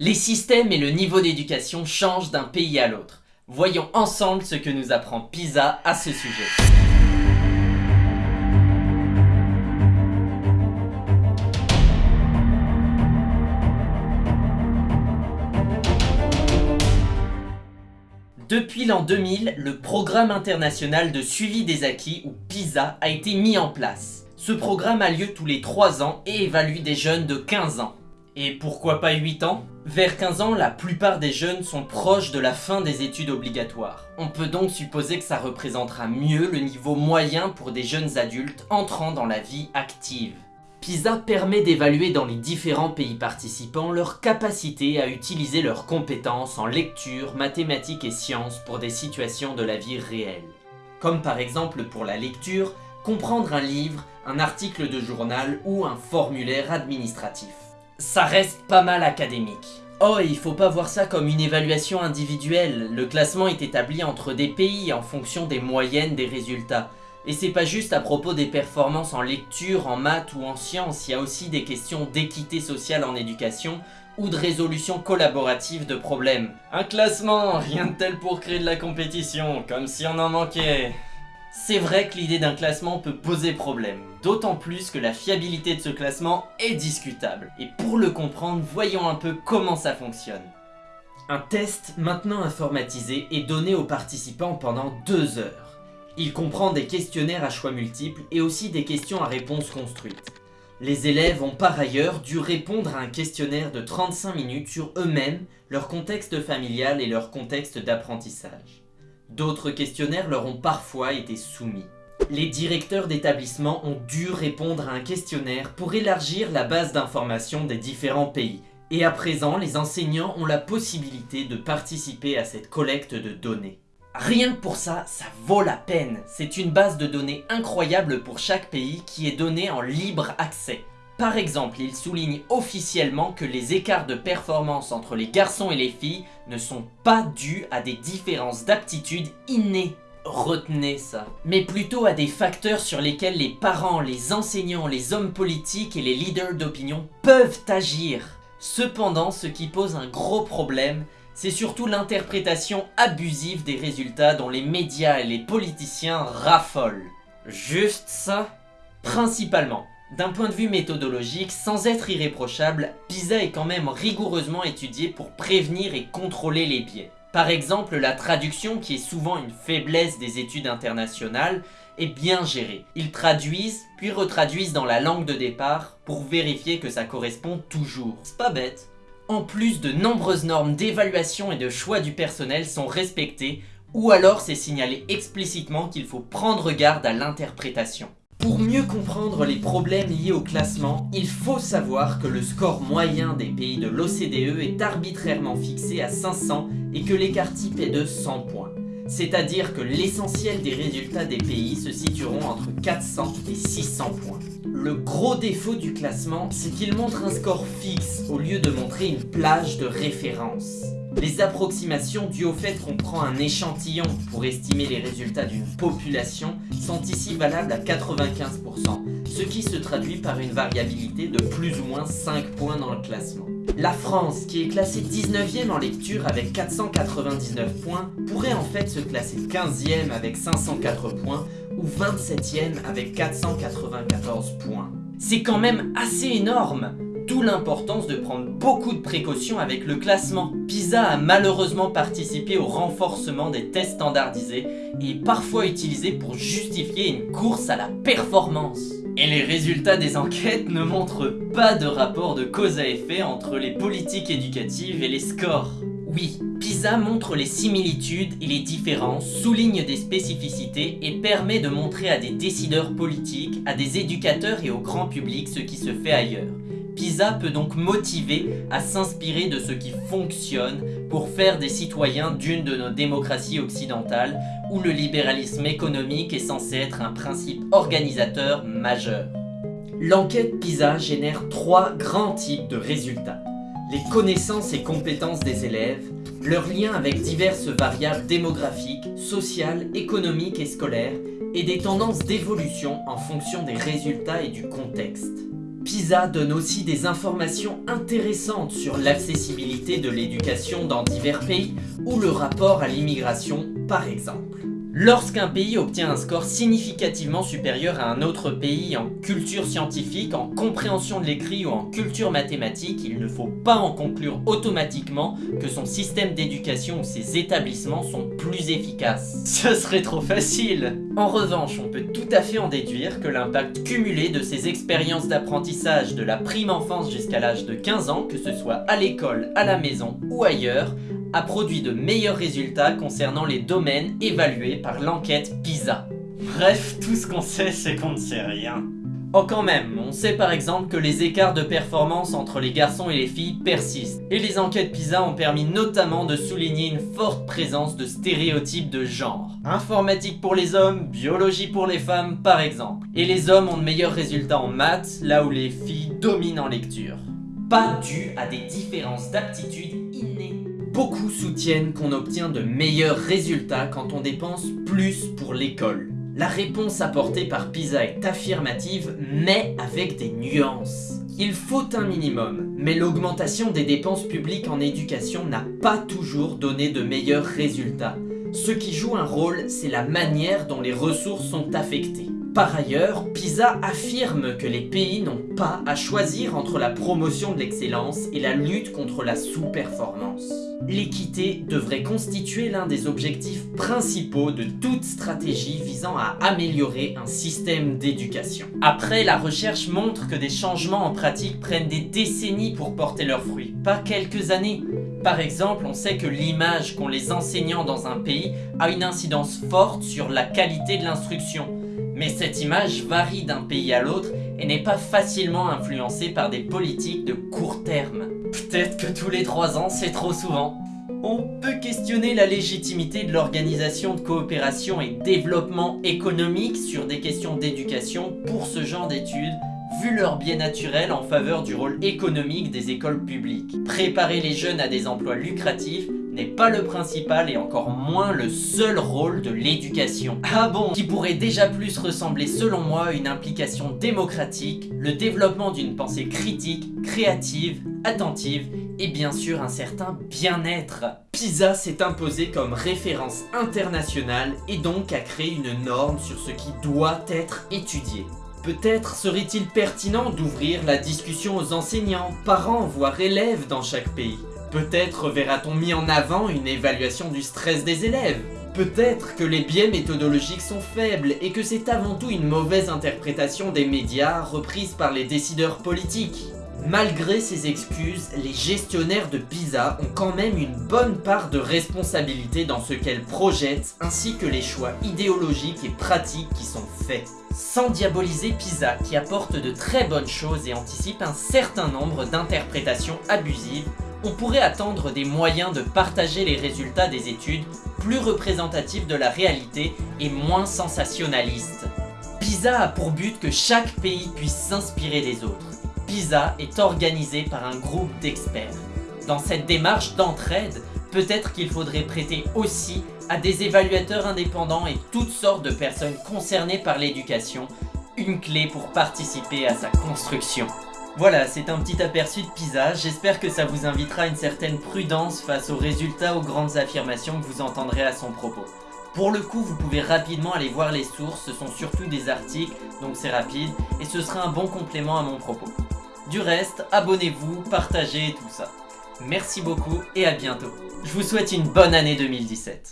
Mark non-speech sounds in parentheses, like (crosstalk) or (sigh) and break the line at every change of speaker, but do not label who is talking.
Les systèmes et le niveau d'éducation changent d'un pays à l'autre. Voyons ensemble ce que nous apprend PISA à ce sujet. Depuis l'an 2000, le Programme international de suivi des acquis, ou PISA, a été mis en place. Ce programme a lieu tous les 3 ans et évalue des jeunes de 15 ans. Et pourquoi pas 8 ans? Vers 15 ans, la plupart des jeunes sont proches de la fin des études obligatoires. On peut donc supposer que ça représentera mieux le niveau moyen pour des jeunes adultes entrant dans la vie active. PISA permet d'évaluer dans les différents pays participants leur capacité à utiliser leurs compétences en lecture, mathématiques et sciences pour des situations de la vie réelle. Comme par exemple pour la lecture, comprendre un livre, un article de journal ou un formulaire administratif. Ça reste pas mal académique. Oh, et il faut pas voir ça comme une évaluation individuelle, le classement est établi entre des pays en fonction des moyennes des résultats. Et c'est pas juste à propos des performances en lecture, en maths ou en sciences, il y a aussi des questions d'équité sociale en éducation ou de résolution collaborative de problèmes. Un classement, rien de tel pour créer de la compétition, comme si on en manquait. C'est vrai que l'idée d'un classement peut poser problème, d'autant plus que la fiabilité de ce classement est discutable. Et pour le comprendre, voyons un peu comment ça fonctionne. Un test, maintenant informatisé, est donné aux participants pendant deux heures. Il comprend des questionnaires à choix multiples et aussi des questions à réponse construite. Les élèves ont par ailleurs dû répondre à un questionnaire de 35 minutes sur eux-mêmes, leur contexte familial et leur contexte d'apprentissage. D'autres questionnaires leur ont parfois été soumis. Les directeurs d'établissement ont dû répondre à un questionnaire pour élargir la base d'informations des différents pays. Et à présent, les enseignants ont la possibilité de participer à cette collecte de données. Rien que pour ça, ça vaut la peine. C'est une base de données incroyable pour chaque pays qui est donnée en libre accès. Par exemple, il souligne officiellement que les écarts de performance entre les garçons et les filles ne sont pas dus à des différences d'aptitude innées. Retenez ça. Mais plutôt à des facteurs sur lesquels les parents, les enseignants, les hommes politiques et les leaders d'opinion peuvent agir. Cependant, ce qui pose un gros problème, c'est surtout l'interprétation abusive des résultats dont les médias et les politiciens raffolent. Juste ça? Principalement. D'un point de vue méthodologique, sans être irréprochable, PISA est quand même rigoureusement étudié pour prévenir et contrôler les biais. Par exemple, la traduction, qui est souvent une faiblesse des études internationales, est bien gérée. Ils traduisent, puis retraduisent dans la langue de départ pour vérifier que ça correspond toujours. C'est pas bête. En plus, de nombreuses normes d'évaluation et de choix du personnel sont respectées, ou alors c'est signalé explicitement qu'il faut prendre garde à l'interprétation. Pour mieux comprendre les problèmes liés au classement, il faut savoir que le score moyen des pays de l'OCDE est arbitrairement fixé à 500 et que l'écart type est de 100 points. C'est-à-dire que l'essentiel des résultats des pays se situeront entre 400 et 600 points. Le gros défaut du classement, c'est qu'il montre un score fixe au lieu de montrer une plage de référence. Les approximations dues au fait qu'on prend un échantillon pour estimer les résultats d'une population sont ici valables à 95%, ce qui se traduit par une variabilité de plus ou moins 5 points dans le classement. La France, qui est classée 19ème en lecture avec 499 points, pourrait en fait se classer 15ème avec 504 points ou 27ème avec 494 points. C'est quand même assez énorme L'importance de prendre beaucoup de précautions avec le classement. PISA a malheureusement participé au renforcement des tests standardisés et est parfois utilisé pour justifier une course à la performance. Et les résultats des enquêtes ne montrent pas de rapport de cause à effet entre les politiques éducatives et les scores. Oui, PISA montre les similitudes et les différences, souligne des spécificités et permet de montrer à des décideurs politiques, à des éducateurs et au grand public ce qui se fait ailleurs. PISA peut donc motiver à s'inspirer de ce qui fonctionne pour faire des citoyens d'une de nos démocraties occidentales où le libéralisme économique est censé être un principe organisateur majeur. L'enquête PISA génère trois grands types de résultats. Les connaissances et compétences des élèves, leur lien avec diverses variables démographiques, sociales, économiques et scolaires, et des tendances d'évolution en fonction des résultats et du contexte. PISA donne aussi des informations intéressantes sur l'accessibilité de l'éducation dans divers pays ou le rapport à l'immigration par exemple. Lorsqu'un pays obtient un score significativement supérieur à un autre pays en culture scientifique, en compréhension de l'écrit ou en culture mathématique, il ne faut pas en conclure automatiquement que son système d'éducation ou ses établissements sont plus efficaces. (laughs) Ce serait trop facile En revanche, on peut tout à fait en déduire que l'impact cumulé de ces expériences d'apprentissage de la prime enfance jusqu'à l'âge de 15 ans, que ce soit à l'école, à la maison ou ailleurs, a produit de meilleurs résultats concernant les domaines évalués par l'enquête PISA. Bref, tout ce qu'on sait, c'est qu'on ne sait rien. Oh quand même, on sait par exemple que les écarts de performance entre les garçons et les filles persistent. Et les enquêtes PISA ont permis notamment de souligner une forte présence de stéréotypes de genre. Informatique pour les hommes, biologie pour les femmes par exemple. Et les hommes ont de meilleurs résultats en maths, là où les filles dominent en lecture. Pas dû à des différences d'aptitude innées. Beaucoup soutiennent qu'on obtient de meilleurs résultats quand on dépense plus pour l'école. La réponse apportée par PISA est affirmative, mais avec des nuances. Il faut un minimum, mais l'augmentation des dépenses publiques en éducation n'a pas toujours donné de meilleurs résultats. Ce qui joue un rôle, c'est la manière dont les ressources sont affectées. Par ailleurs, PISA affirme que les pays n'ont pas à choisir entre la promotion de l'excellence et la lutte contre la sous-performance. L'équité devrait constituer l'un des objectifs principaux de toute stratégie visant à améliorer un système d'éducation. Après, la recherche montre que des changements en pratique prennent des décennies pour porter leurs fruits, pas quelques années. Par exemple, on sait que l'image qu'ont les enseignants dans un pays a une incidence forte sur la qualité de l'instruction mais cette image varie d'un pays à l'autre et n'est pas facilement influencée par des politiques de court terme. Peut-être que tous les trois ans, c'est trop souvent. On peut questionner la légitimité de l'organisation de coopération et développement économique sur des questions d'éducation pour ce genre d'études, vu leur biais naturel en faveur du rôle économique des écoles publiques. Préparer les jeunes à des emplois lucratifs n'est pas le principal et encore moins le seul rôle de l'éducation. Ah bon Qui pourrait déjà plus ressembler selon moi à une implication démocratique, le développement d'une pensée critique, créative, attentive et bien sûr un certain bien-être. PISA s'est imposé comme référence internationale et donc a créé une norme sur ce qui doit être étudié. Peut-être serait-il pertinent d'ouvrir la discussion aux enseignants, parents, voire élèves dans chaque pays Peut-être verra-t-on mis en avant une évaluation du stress des élèves Peut-être que les biais méthodologiques sont faibles et que c'est avant tout une mauvaise interprétation des médias reprise par les décideurs politiques. Malgré ces excuses, les gestionnaires de PISA ont quand même une bonne part de responsabilité dans ce qu'elles projettent ainsi que les choix idéologiques et pratiques qui sont faits. Sans diaboliser PISA qui apporte de très bonnes choses et anticipe un certain nombre d'interprétations abusives, on pourrait attendre des moyens de partager les résultats des études plus représentatifs de la réalité et moins sensationnalistes. PISA a pour but que chaque pays puisse s'inspirer des autres. PISA est organisé par un groupe d'experts. Dans cette démarche d'entraide, peut-être qu'il faudrait prêter aussi à des évaluateurs indépendants et toutes sortes de personnes concernées par l'éducation une clé pour participer à sa construction. Voilà, c'est un petit aperçu de Pisa, j'espère que ça vous invitera à une certaine prudence face aux résultats aux grandes affirmations que vous entendrez à son propos. Pour le coup, vous pouvez rapidement aller voir les sources, ce sont surtout des articles, donc c'est rapide, et ce sera un bon complément à mon propos. Du reste, abonnez-vous, partagez et tout ça. Merci beaucoup et à bientôt. Je vous souhaite une bonne année 2017.